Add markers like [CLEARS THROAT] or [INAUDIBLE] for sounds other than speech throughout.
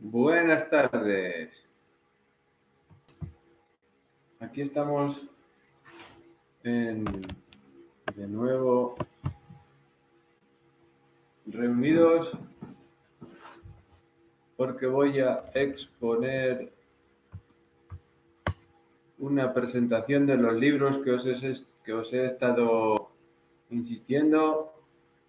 Buenas tardes. Aquí estamos de nuevo reunidos porque voy a exponer una presentación de los libros que os que os he estado insistiendo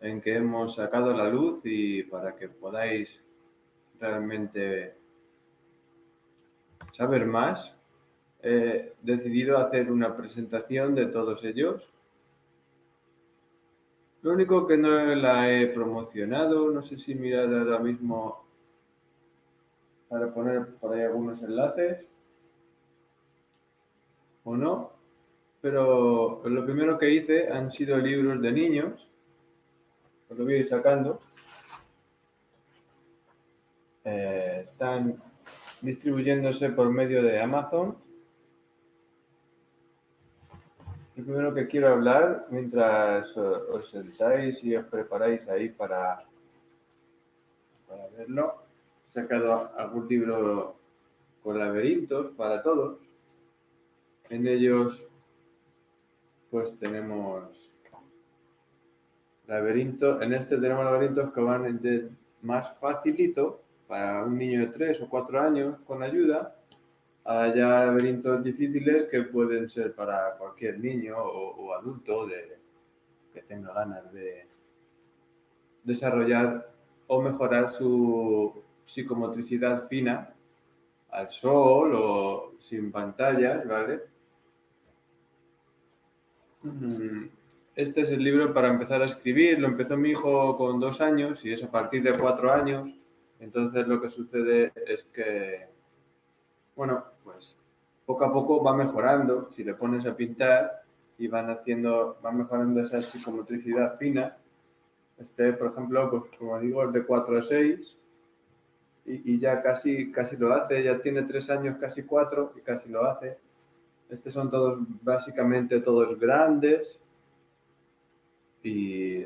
en que hemos sacado a la luz y para que podáis realmente saber más, he decidido hacer una presentación de todos ellos. Lo único que no la he promocionado, no sé si mirar ahora mismo para poner por ahí algunos enlaces o no, pero lo primero que hice han sido libros de niños, os lo voy a ir sacando. Eh, están distribuyéndose por medio de Amazon. Lo primero que quiero hablar, mientras os sentáis y os preparáis ahí para, para verlo, he sacado algún libro con laberintos para todos. En ellos, pues tenemos laberintos. En este tenemos laberintos que van más facilito para un niño de 3 o 4 años con ayuda, hay laberintos difíciles que pueden ser para cualquier niño o, adulto que tenga ganas de desarrollar o mejorar su psicomotricidad fina al sol o sin pantallas, ¿vale? Mm, este es el libro para empezar a escribir. Lo empezó mi hijo con dos años y es a partir de cuatro años entonces lo que sucede es que, bueno, pues poco a poco va mejorando. Si le pones a pintar y van haciendo, van mejorando esa psicomotricidad fina. Este, por ejemplo, pues como digo, es de 4 a 6 y, ya casi, casi lo hace. Ya tiene 3 años, casi 4 y casi lo hace. Estos son todos, básicamente todos grandes y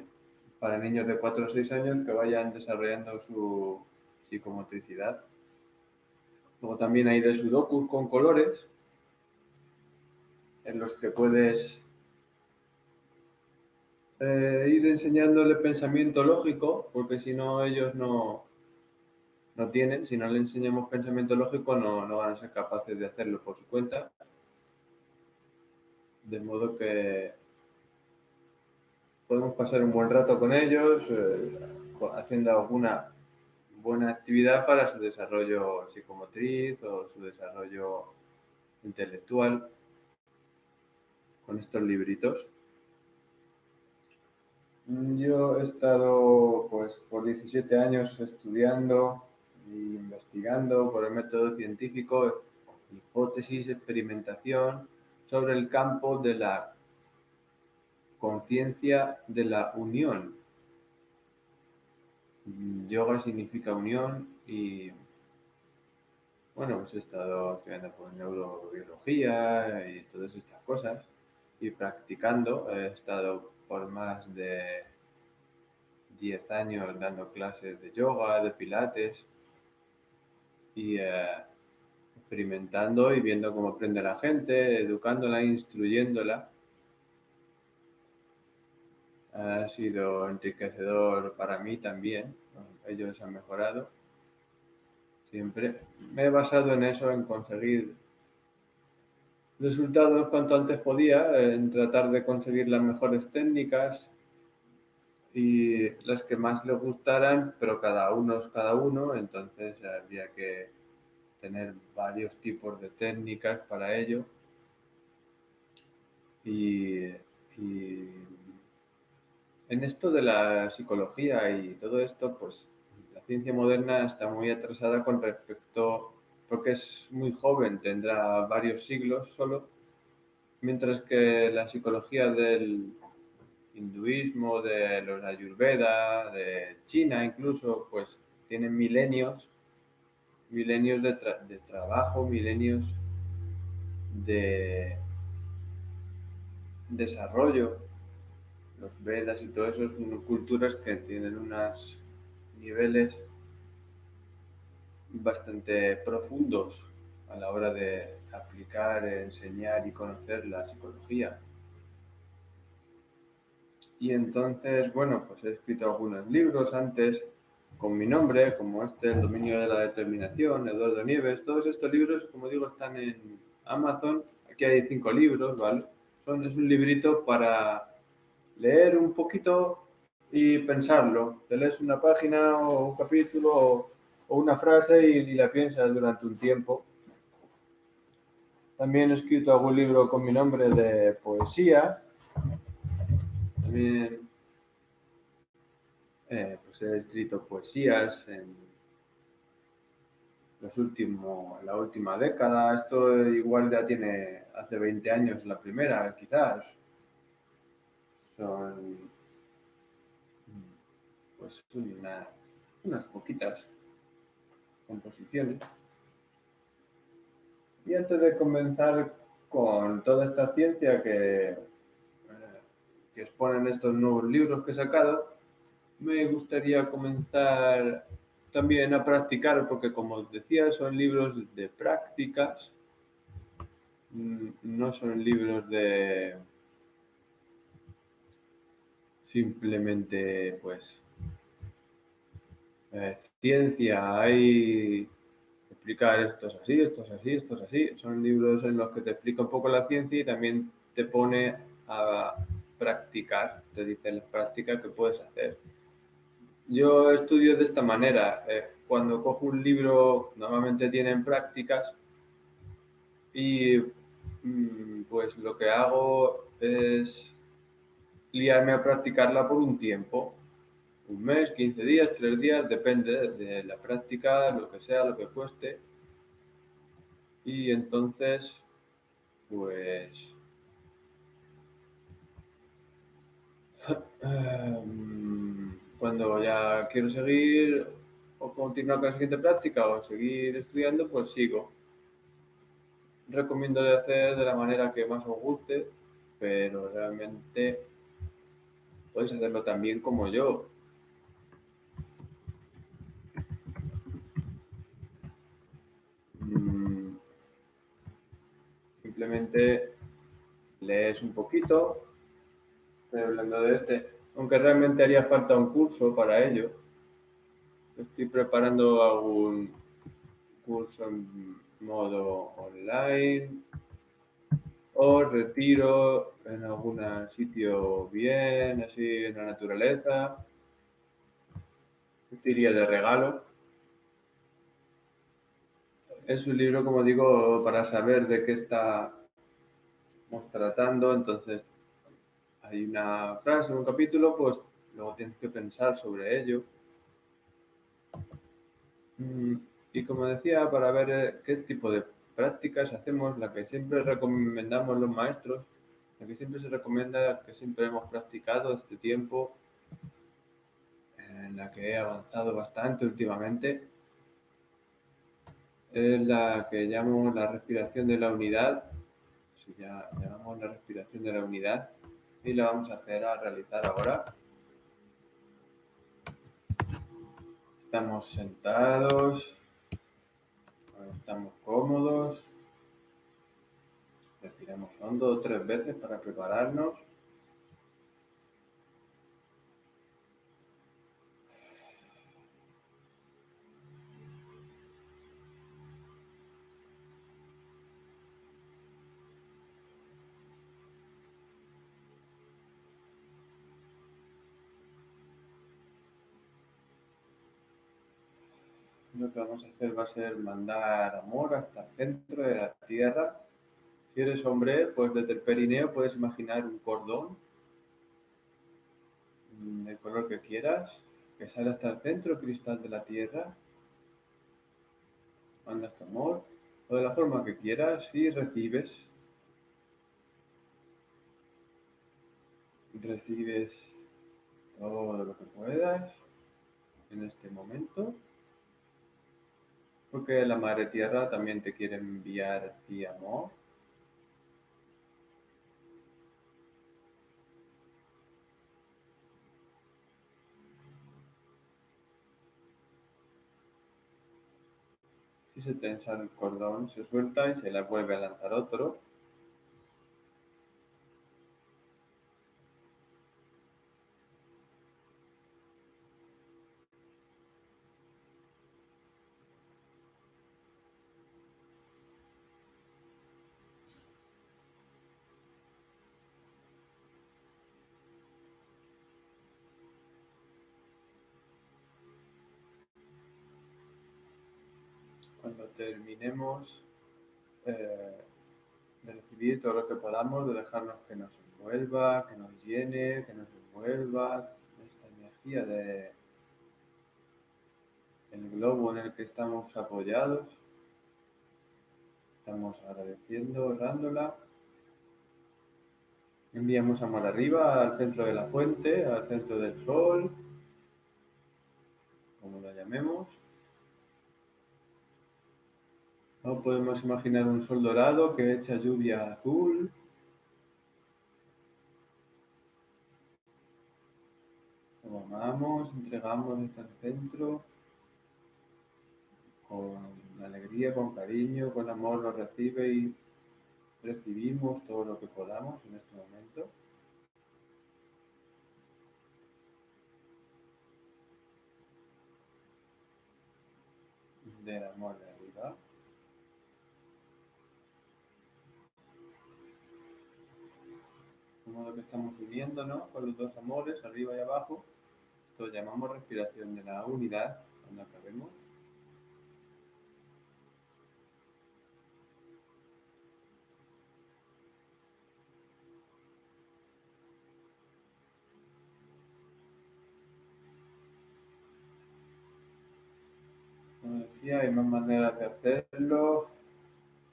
para niños de 4 o 6 años que vayan desarrollando su, psicomotricidad. Luego también hay de sudokus con colores, en los que puedes eh, ir enseñándole pensamiento lógico, porque si no ellos no, no tienen, si no le enseñamos pensamiento lógico no, no van a ser capaces de hacerlo por su cuenta. De modo que podemos pasar un buen rato con ellos, eh, haciendo alguna buena actividad para su desarrollo psicomotriz o su desarrollo intelectual con estos libritos. Yo he estado pues por 17 años estudiando e investigando por el método científico hipótesis, experimentación sobre el campo de la conciencia de la unión yoga significa unión y bueno, pues he estado estudiando por neurobiología y todas estas cosas y practicando. He estado por más de 10 años dando clases de yoga, de pilates y eh, experimentando y viendo cómo aprende la gente, educándola, instruyéndola ha sido enriquecedor para mí también. Ellos han mejorado. Siempre me he basado en eso, en conseguir resultados cuanto antes podía, en tratar de conseguir las mejores técnicas y las que más le gustaran, pero cada uno es cada uno, entonces había que tener varios tipos de técnicas para ello. Y, y en esto de la psicología y todo esto, pues la ciencia moderna está muy atrasada con respecto, porque es muy joven, tendrá varios siglos solo, mientras que la psicología del hinduismo, de los ayurveda, de China incluso, pues tienen milenios, milenios de, de trabajo, milenios de desarrollo los Vedas y todo eso son culturas que tienen unos niveles bastante profundos a la hora de aplicar, enseñar y conocer la psicología. Y entonces, bueno, pues he escrito algunos libros antes con mi nombre, como este, El dominio de la determinación, Eduardo Nieves. Todos estos libros, como digo, están en Amazon. Aquí hay cinco libros, ¿vale? Es un librito para leer un poquito y pensarlo. Te lees una página o un capítulo o, una frase y, la piensas durante un tiempo. También he escrito algún libro con mi nombre de poesía. También eh, pues he escrito poesías en los últimos, la última década. Esto igual ya tiene hace 20 años la primera, quizás. Son pues unas poquitas composiciones. Y antes de comenzar con toda esta ciencia que, eh, que exponen estos nuevos libros que he sacado, me gustaría comenzar también a practicar, porque como decía, son libros de prácticas, mm, no son libros de simplemente, pues, eh, ciencia, hay explicar esto es así, esto es así, esto es así. Son libros en los que te explica un poco la ciencia y también te pone a practicar, te dice las prácticas que puedes hacer. Yo estudio de esta manera. Eh, cuando cojo un libro, normalmente tienen prácticas y mm, pues lo que hago es liarme a practicarla por un tiempo. Un mes, 15 días, 3 días, depende de la práctica, lo que sea, lo que cueste. Y entonces, pues... [CLEARS THROAT] Cuando ya quiero seguir o continuar con la siguiente práctica o seguir estudiando, pues sigo. Recomiendo de hacer de la manera que más os guste, pero realmente podéis hacerlo también como yo. Mm. Simplemente lees un poquito. Estoy hablando de este aunque realmente haría falta un curso para ello. Estoy preparando algún curso en modo online retiro en algún sitio bien, así en la naturaleza. Este iría de regalo. Es un libro, como digo, para saber de qué estamos tratando, entonces hay una frase, un capítulo, pues luego tienes que pensar sobre ello. Mm, y como decía, para ver eh, qué tipo de prácticas hacemos, la que siempre recomendamos los maestros, la que siempre se recomienda, que siempre hemos practicado este tiempo, en la que he avanzado bastante últimamente, es la que llamo la respiración de la unidad, ya llamamos la respiración de la unidad, y lo vamos a hacer a realizar ahora. Estamos sentados, estamos cómodos, respiramos hondo tres veces para prepararnos. Lo que vamos a hacer va a ser mandar amor hasta el centro de la tierra. Si eres hombre, pues desde el perineo puedes imaginar un cordón del color que quieras, que sale hasta el centro cristal de la tierra. Mandas tu amor o de la forma que quieras y recibes. Recibes todo lo que puedas en este momento. Porque la Madre Tierra también te quiere enviar ti amor. Si se tensa el cordón, se suelta y se le vuelve a lanzar otro. Cuando terminemos eh, de recibir todo lo que podamos, de dejarnos que nos envuelva, que nos llene, que nos envuelva esta energía de el globo en el que estamos apoyados. Estamos agradeciendo, orándola. Enviamos amor arriba, al centro de la fuente, al centro del sol, como lo llamemos. ¿No? Podemos imaginar un sol dorado que echa lluvia azul. Lo amamos, entregamos este centro con alegría, con cariño, con amor lo recibe y recibimos todo lo que podamos en este momento. Del amor de arriba. modo que estamos uniéndonos con los dos amores, arriba y abajo. Esto llamamos respiración de la unidad, cuando acabemos. Como decía, hay más maneras de hacerlo.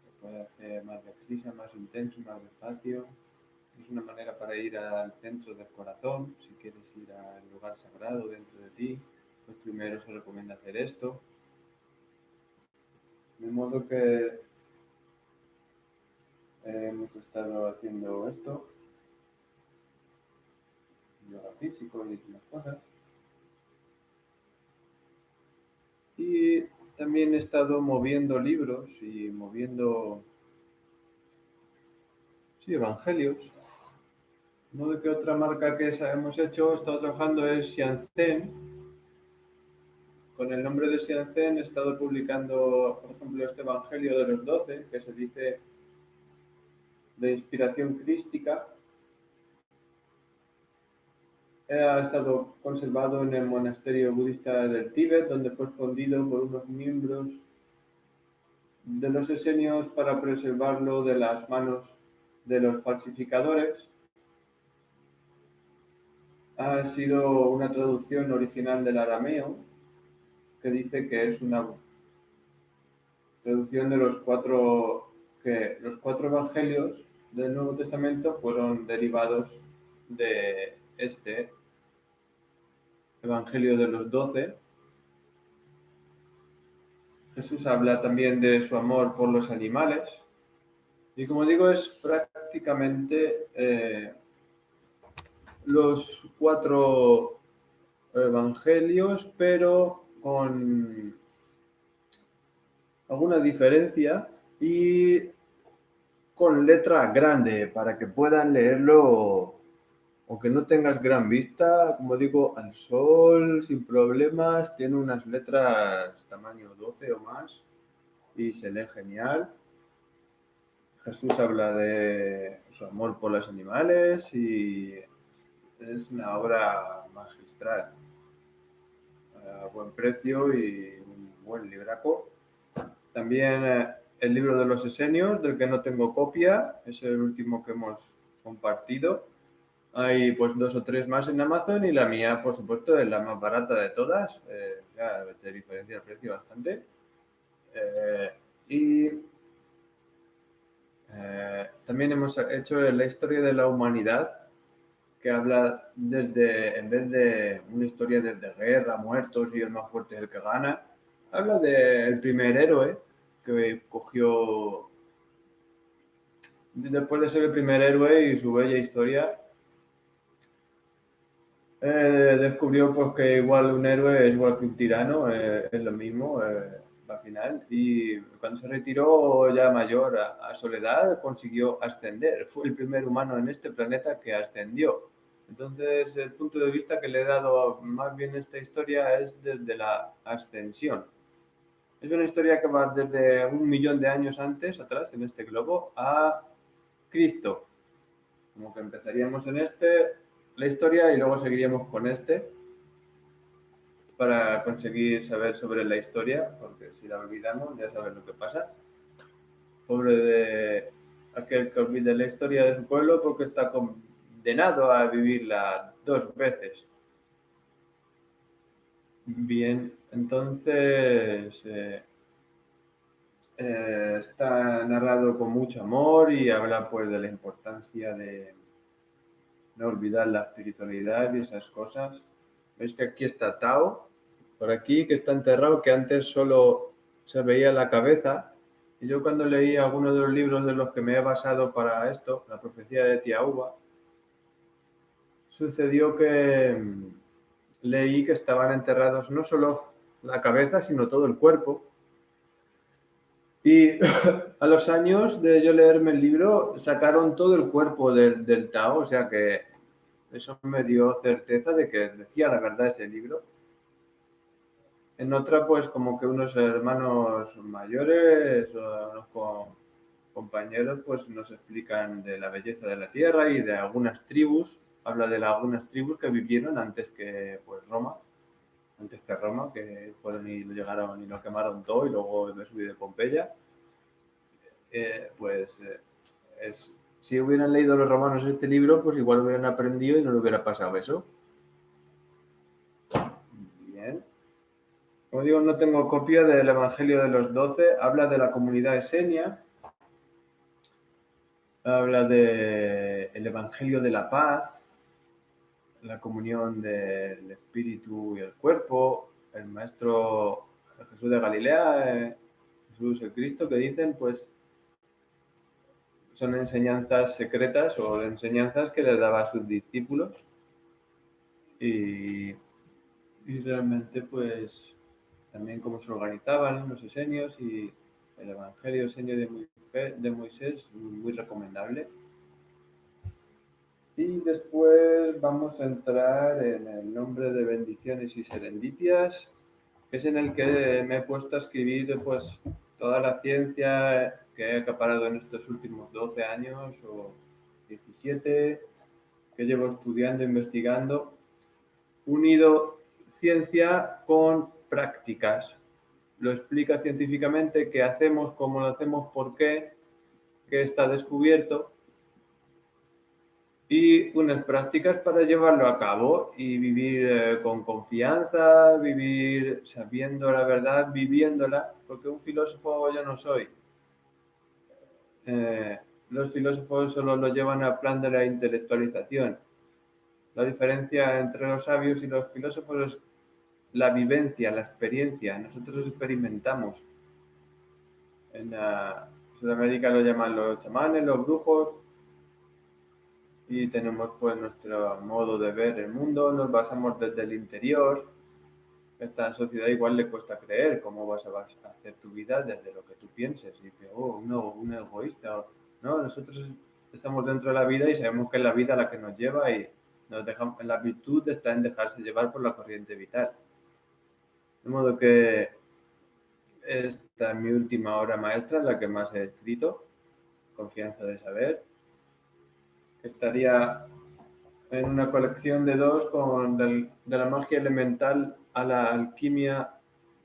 Se puede hacer más deprisa, más intenso, más despacio. Es una manera para ir al centro del corazón, si quieres ir al lugar sagrado dentro de ti, pues primero se recomienda hacer esto. De modo que hemos estado haciendo esto, yoga físico y demás cosas. Y también he estado moviendo libros y moviendo sí, evangelios no de qué otra marca que hemos hecho, he estado trabajando es Xianzen. Con el nombre de Xianzen he estado publicando, por ejemplo, este Evangelio de los Doce, que se dice de inspiración crística. Ha estado conservado en el monasterio budista del Tíbet, donde fue escondido por unos miembros de los esenios para preservarlo de las manos de los falsificadores ha sido una traducción original del arameo que dice que es una traducción de los cuatro que los cuatro evangelios del Nuevo Testamento fueron derivados de este evangelio de los doce. Jesús habla también de su amor por los animales y como digo es prácticamente eh, los cuatro evangelios, pero con alguna diferencia y con letra grande para que puedan leerlo aunque no tengas gran vista, como digo, al sol, sin problemas, tiene unas letras tamaño 12 o más y se lee genial. Jesús habla de su amor por los animales y es una obra magistral, a buen precio y un buen libraco. También eh, el libro de los esenios, del que no tengo copia, es el último que hemos compartido. Hay pues dos o tres más en Amazon y la mía, por supuesto, es la más barata de todas. Eh, ya te diferencia el precio bastante. Eh, y también hemos hecho la historia de la humanidad habla desde, en vez de una historia desde guerra, muertos y el más fuerte es el que gana, habla del primer héroe que cogió, después de ser el primer héroe y su bella historia, eh, descubrió pues que igual un héroe es igual que un tirano, eh, es lo mismo, eh, al final. Y cuando se retiró ya mayor a, Soledad, consiguió ascender. Fue el primer humano en este planeta que ascendió. Entonces, el punto de vista que le he dado más bien a esta historia es desde la ascensión. Es una historia que va desde un millón de años antes, atrás, en este globo, a Cristo. Como que empezaríamos en este, la historia, y luego seguiríamos con este para conseguir saber sobre la historia, porque si la olvidamos ya sabes lo que pasa. Pobre de aquel que olvide la historia de su pueblo porque está condenado a vivirla dos veces. Bien, entonces eh, eh, está narrado con mucho amor y habla pues de la importancia de no olvidar la espiritualidad y esas cosas. Veis que aquí está Tao, por aquí, que está enterrado, que antes solo se veía la cabeza. Y yo cuando leí algunos de los libros de los que me he basado para esto, la profecía de Tiahuba, sucedió que mm, leí que estaban enterrados no solo la cabeza, sino todo el cuerpo. Y [LAUGHS] a los años de yo leerme el libro, sacaron todo el cuerpo del, del Tao, o sea que eso me dio certeza de que decía la verdad ese libro. En otra, pues como que unos hermanos mayores o compañeros, pues nos explican de la belleza de la tierra y de algunas tribus. Habla de algunas tribus que vivieron antes que pues Roma, antes que Roma, que fueron y lo llegaron y lo quemaron todo y luego me subí de Pompeya. Eh, pues eh, si hubieran leído los romanos este libro, pues igual hubieran aprendido y no le hubiera pasado eso. Como digo, no tengo copia del Evangelio de los Doce. Habla de la comunidad esenia. Habla del el Evangelio de la paz, la comunión del espíritu y el cuerpo, el Maestro Jesús de Galilea, eh, Jesús el Cristo, que dicen, pues, son enseñanzas secretas o enseñanzas que les daba a sus discípulos. Y, y realmente, pues, también cómo se organizaban los esenios y el Evangelio esenio de Moisés, muy recomendable. Y después vamos a entrar en el nombre de bendiciones y serenditias, que es en el que me he puesto a escribir pues, toda la ciencia que he acaparado en estos últimos 12 años o 17, que llevo estudiando, investigando, unido ciencia con prácticas. Lo explica científicamente qué hacemos, cómo lo hacemos, por qué, qué está descubierto y unas prácticas para llevarlo a cabo y vivir eh, con confianza, vivir sabiendo la verdad, viviéndola, porque un filósofo yo no soy. Eh, los filósofos solo lo llevan al plan de la intelectualización. La diferencia entre los sabios y los filósofos es la vivencia, la experiencia. Nosotros experimentamos. En Sudamérica lo llaman los chamanes, los brujos. Y tenemos pues nuestro modo de ver el mundo, nos basamos desde el interior. Esta sociedad igual le cuesta creer cómo vas a hacer tu vida desde lo que tú pienses. Y que, oh, no, un egoísta. No, nosotros estamos dentro de la vida y sabemos que es la vida la que nos lleva y nos dejamos, la virtud está en dejarse llevar por la corriente vital. De modo que esta es mi última obra maestra, la que más he escrito, Confianza de Saber. Estaría en una colección de dos con de la magia elemental a la alquimia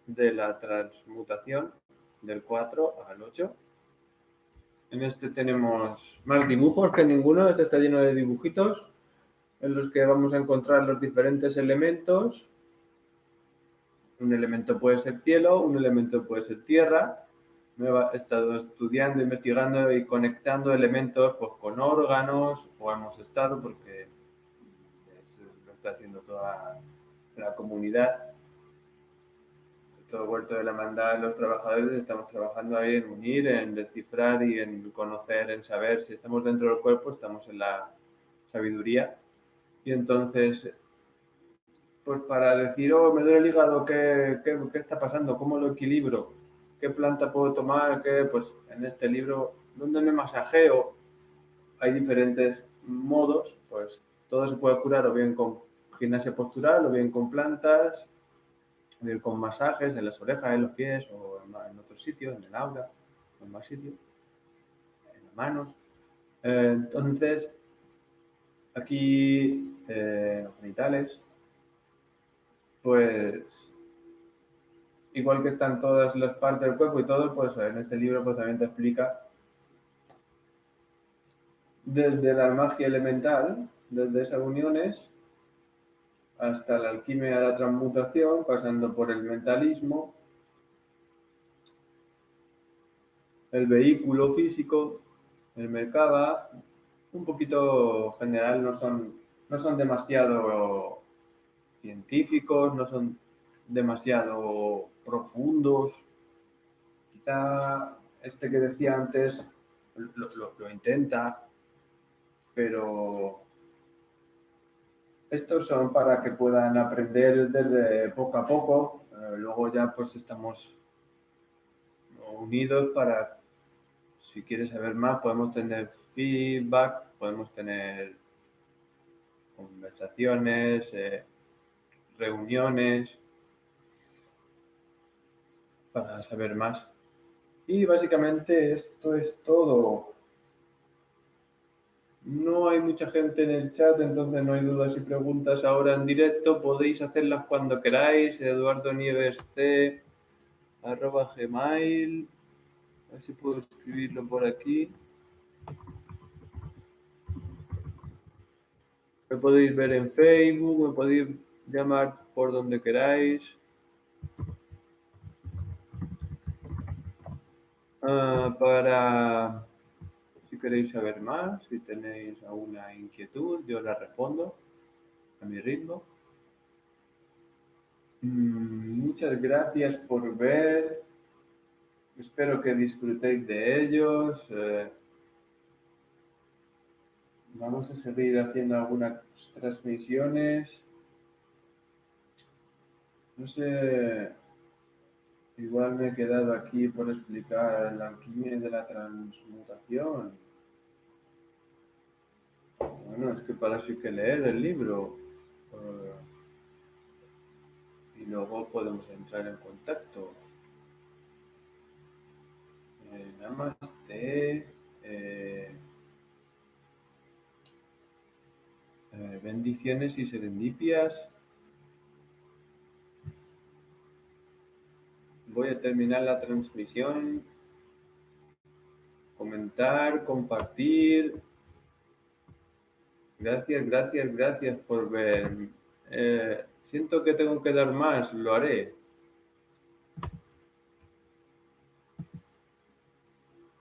de la transmutación, del 4 al 8. En este tenemos más dibujos que ninguno, este está lleno de dibujitos en los que vamos a encontrar los diferentes elementos un elemento puede ser cielo, un elemento puede ser tierra. He estado estudiando, investigando y conectando elementos pues, con órganos, o hemos estado, porque lo está haciendo toda la comunidad. Todo vuelto de la mandada los trabajadores, estamos trabajando ahí en unir, en descifrar y en conocer, en saber si estamos dentro del cuerpo, estamos en la sabiduría. Y entonces pues para decir, oh, me duele el hígado, ¿qué, qué, está pasando? ¿Cómo lo equilibro? Qué planta puedo tomar, qué, pues en este libro, ¿dónde me masajeo? Hay diferentes modos, pues todo se puede curar o bien con gimnasia postural, o bien con plantas, o bien con masajes en las orejas, en los pies, o en, otros sitios, en el aura, en más sitios, en las manos. Eh, entonces, aquí, eh, los genitales, pues igual que están todas las partes del cuerpo y todo, pues en este libro pues también te explica desde la magia elemental, desde esas uniones, hasta la alquimia de la transmutación, pasando por el mentalismo, el vehículo físico, el mercado, un poquito general, no son, no son demasiado científicos, no son demasiado profundos. Quizá este que decía antes lo, intenta, pero estos son para que puedan aprender desde poco a poco. Eh, luego ya pues estamos unidos para, si quieres saber más, podemos tener feedback, podemos tener conversaciones, eh, reuniones para saber más. Y básicamente esto es todo. No hay mucha gente en el chat, entonces no hay dudas y preguntas ahora en directo. Podéis hacerlas cuando queráis. Eduardo Nieves C, arroba gmail. A ver si puedo escribirlo por aquí. Me podéis ver en Facebook, me podéis llamar por donde queráis. Para, si queréis saber más, si tenéis alguna inquietud, yo la respondo a mi ritmo. Mm, muchas gracias por ver. Espero que disfrutéis de ellos. Eh, vamos a seguir haciendo algunas transmisiones. No sé Igual me he quedado aquí por explicar la alquimia de la transmutación. Bueno, es que para eso hay que leer el libro. Eh, y luego podemos entrar en contacto. Eh, namaste. Eh, eh, bendiciones y serendipias. Voy a terminar la transmisión. Comentar, compartir. Gracias, gracias, gracias por ver. Eh, siento que tengo que dar más, lo haré.